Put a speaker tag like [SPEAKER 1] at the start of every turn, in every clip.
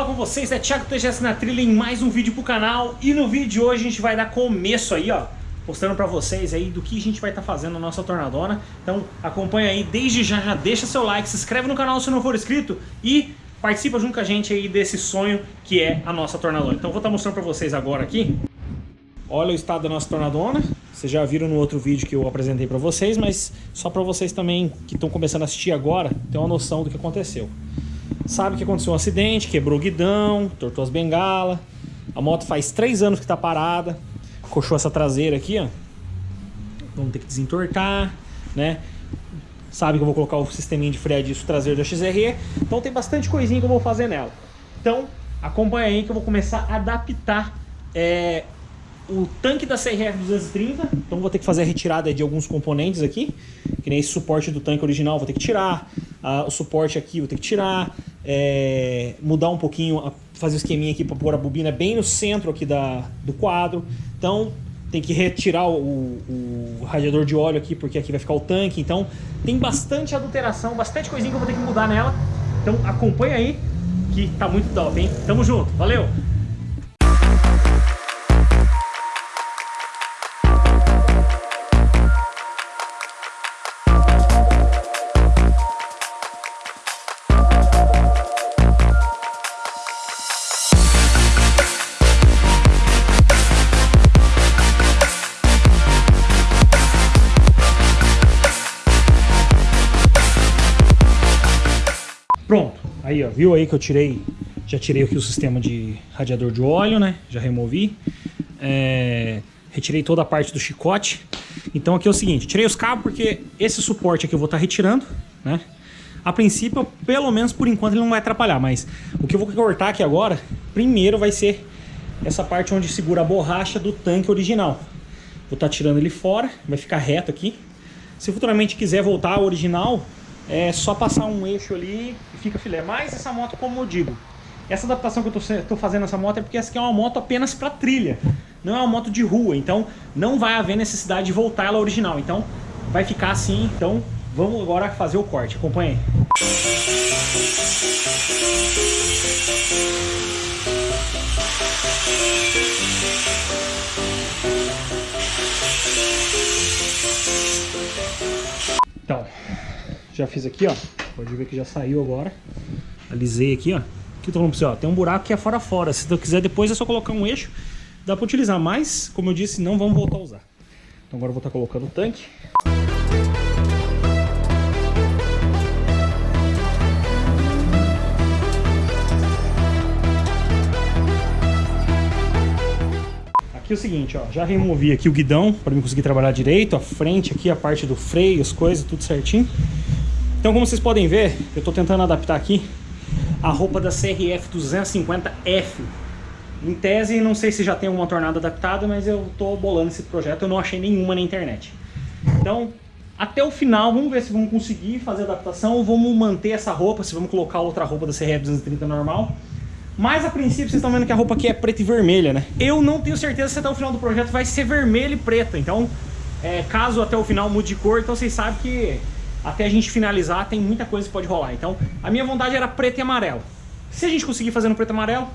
[SPEAKER 1] Fala com vocês é Thiago TGS na trilha em mais um vídeo pro canal. E no vídeo de hoje a gente vai dar começo aí, ó Mostrando pra vocês aí do que a gente vai estar fazendo na nossa tornadona. Então acompanha aí, desde já, já deixa seu like, se inscreve no canal se não for inscrito E participa junto com a gente aí desse sonho que é a nossa tornadona. Então vou estar mostrando pra vocês agora aqui. Olha o estado da nossa tornadona. Vocês já viram no outro vídeo que eu apresentei para vocês, mas só para vocês também que estão começando a assistir agora, ter uma noção do que aconteceu. Sabe que aconteceu um acidente, quebrou o guidão, tortou as bengalas. A moto faz três anos que está parada. Coxou essa traseira aqui, ó. Vamos ter que desentortar, né? Sabe que eu vou colocar o sisteminha de freio disso traseiro da XRE. Então tem bastante coisinha que eu vou fazer nela. Então acompanha aí que eu vou começar a adaptar é, o tanque da CRF 230, então vou ter que fazer a retirada de alguns componentes aqui, que nem esse suporte do tanque original vou ter que tirar, uh, o suporte aqui vou ter que tirar, é, mudar um pouquinho, fazer o esqueminha aqui para pôr a bobina bem no centro aqui da, do quadro, então tem que retirar o, o, radiador de óleo aqui, porque aqui vai ficar o tanque, então tem bastante adulteração, bastante coisinha que eu vou ter que mudar nela, então acompanha aí, que tá muito top, hein? Tamo junto, valeu! Viu aí que eu tirei, já tirei aqui o sistema de radiador de óleo, né? Já removi. É, retirei toda a parte do chicote. Então aqui é o seguinte, tirei os cabos porque esse suporte aqui eu vou estar tá retirando, né? A princípio, pelo menos por enquanto ele não vai atrapalhar, mas o que eu vou cortar aqui agora, primeiro vai ser essa parte onde segura a borracha do tanque original. Vou estar tá tirando ele fora, vai ficar reto aqui. Se futuramente quiser voltar ao original, é só passar um eixo ali e fica filé. Mas essa moto, como eu digo, essa adaptação que eu estou fazendo nessa moto é porque essa aqui é uma moto apenas para trilha. Não é uma moto de rua, então não vai haver necessidade de voltar ela original. Então vai ficar assim, então vamos agora fazer o corte. Acompanhe. Então, já fiz aqui, ó. Pode ver que já saiu agora. Alisei aqui, ó. Aqui eu tô falando pra você, ó. Tem um buraco que é fora fora. Se tu quiser depois é só colocar um eixo. Dá pra utilizar, mas, como eu disse, não vamos voltar a usar. Então agora eu vou estar colocando o tanque. Aqui é o seguinte, ó, já removi aqui o guidão para mim conseguir trabalhar direito, a frente aqui, a parte do freio, as coisas, tudo certinho. Então, como vocês podem ver, eu estou tentando adaptar aqui a roupa da CRF 250F. Em tese, não sei se já tem uma tornada adaptada, mas eu estou bolando esse projeto, eu não achei nenhuma na internet. Então, até o final, vamos ver se vamos conseguir fazer a adaptação ou vamos manter essa roupa, se vamos colocar outra roupa da CRF 230 normal. Mas a princípio vocês estão vendo que a roupa aqui é preta e vermelha, né? Eu não tenho certeza se até o final do projeto vai ser vermelho e preta. Então, é, caso até o final mude de cor, então vocês sabem que até a gente finalizar tem muita coisa que pode rolar. Então, a minha vontade era preto e amarelo. Se a gente conseguir fazer no preto e amarelo,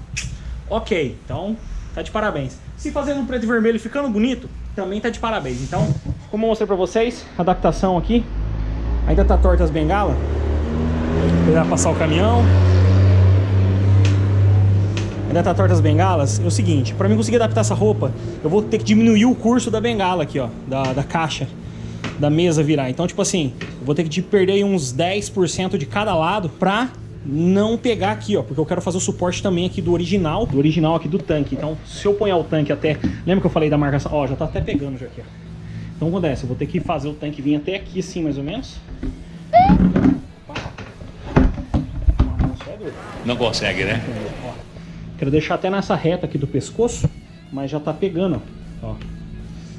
[SPEAKER 1] ok. Então, tá de parabéns. Se fazer no preto e vermelho ficando bonito, também tá de parabéns. Então, como eu mostrei pra vocês, adaptação aqui. Ainda tá torta as bengalas. Vou passar o caminhão ainda tá torta as bengalas, é o seguinte, para mim conseguir adaptar essa roupa, eu vou ter que diminuir o curso da bengala aqui, ó, da, da caixa, da mesa virar. Então, tipo assim, eu vou ter que perder uns 10% de cada lado pra não pegar aqui, ó, porque eu quero fazer o suporte também aqui do original, do original aqui do tanque. Então, se eu ponhar o tanque até, lembra que eu falei da marcação? Ó, já tá até pegando já aqui, ó. Então acontece, eu vou ter que fazer o tanque vir até aqui assim, mais ou menos.
[SPEAKER 2] Não consegue, né?
[SPEAKER 1] Quero deixar até nessa reta aqui do pescoço, mas já tá pegando, ó.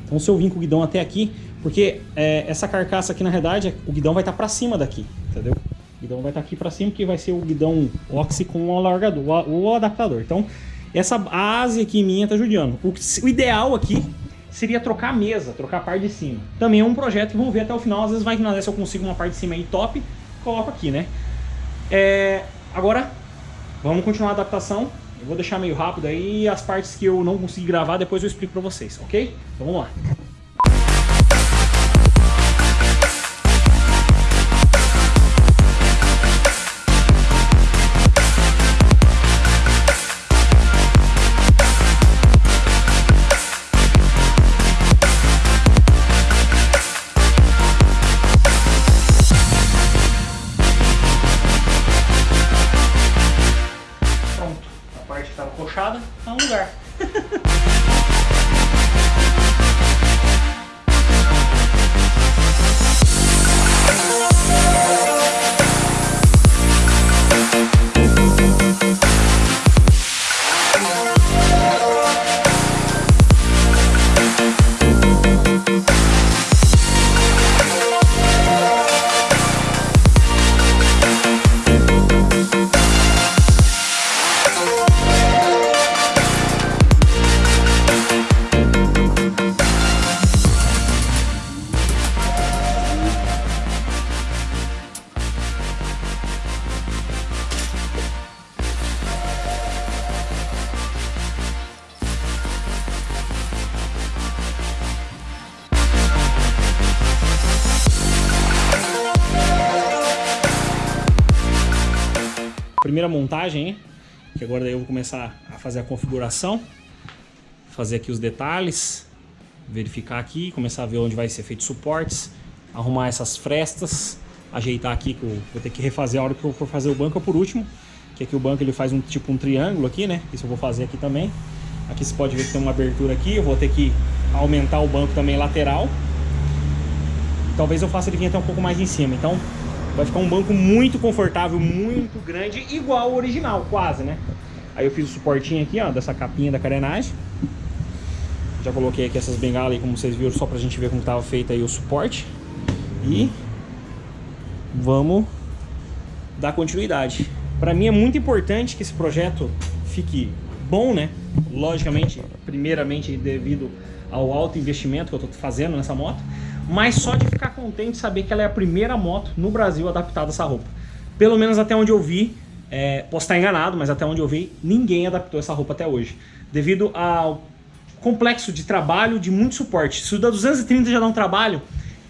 [SPEAKER 1] Então se eu vim com o guidão até aqui, porque é, essa carcaça aqui na verdade, o guidão vai estar tá para cima daqui, entendeu? O guidão vai estar tá aqui para cima, porque vai ser o guidão oxi com o alargador, o, o adaptador. Então essa asa aqui minha tá judiando. O, o ideal aqui seria trocar a mesa, trocar a parte de cima. Também é um projeto que vamos ver até o final, às vezes vai que se eu consigo uma parte de cima aí top, coloco aqui, né? É, agora, vamos continuar a adaptação. Eu vou deixar meio rápido aí as partes que eu não consegui gravar, depois eu explico pra vocês, ok? Então vamos lá. Primeira montagem, que agora daí eu vou começar a fazer a configuração, fazer aqui os detalhes, verificar aqui, começar a ver onde vai ser feito suportes, arrumar essas frestas, ajeitar aqui, que eu vou ter que refazer a hora que eu for fazer o banco. Por último, que aqui o banco ele faz um tipo um triângulo aqui, né? Isso eu vou fazer aqui também. Aqui você pode ver que tem uma abertura aqui, eu vou ter que aumentar o banco também lateral. Talvez eu faça ele vir até um pouco mais em cima, então Vai ficar um banco muito confortável, muito grande, igual o original, quase, né? Aí eu fiz o suportinho aqui, ó, dessa capinha da carenagem. Já coloquei aqui essas bengalas aí, como vocês viram, só pra gente ver como tava feito aí o suporte. E vamos dar continuidade. Para mim é muito importante que esse projeto fique bom, né? Logicamente, primeiramente devido ao alto investimento que eu tô fazendo nessa moto mas só de ficar contente de saber que ela é a primeira moto no Brasil adaptada a essa roupa. Pelo menos até onde eu vi, é, posso estar enganado, mas até onde eu vi, ninguém adaptou essa roupa até hoje. Devido ao complexo de trabalho, de muito suporte. Se o da 230 já dá um trabalho,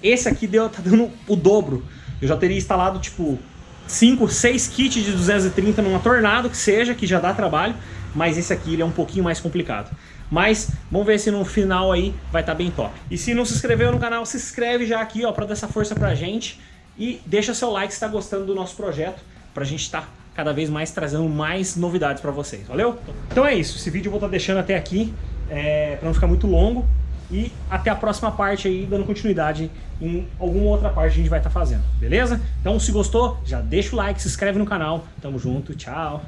[SPEAKER 1] esse aqui deu, tá dando o dobro. Eu já teria instalado, tipo, 5, 6 kits de 230 numa Tornado, que seja, que já dá trabalho, mas esse aqui ele é um pouquinho mais complicado. Mas vamos ver se no final aí vai estar tá bem top. E se não se inscreveu no canal, se inscreve já aqui ó, para dar essa força pra gente. E deixa seu like se está gostando do nosso projeto, pra gente estar tá cada vez mais trazendo mais novidades para vocês, valeu? Então é isso, esse vídeo eu vou estar tá deixando até aqui, é, para não ficar muito longo. E até a próxima parte aí, dando continuidade em alguma outra parte a gente vai estar tá fazendo, beleza? Então se gostou, já deixa o like, se inscreve no canal. Tamo junto, tchau!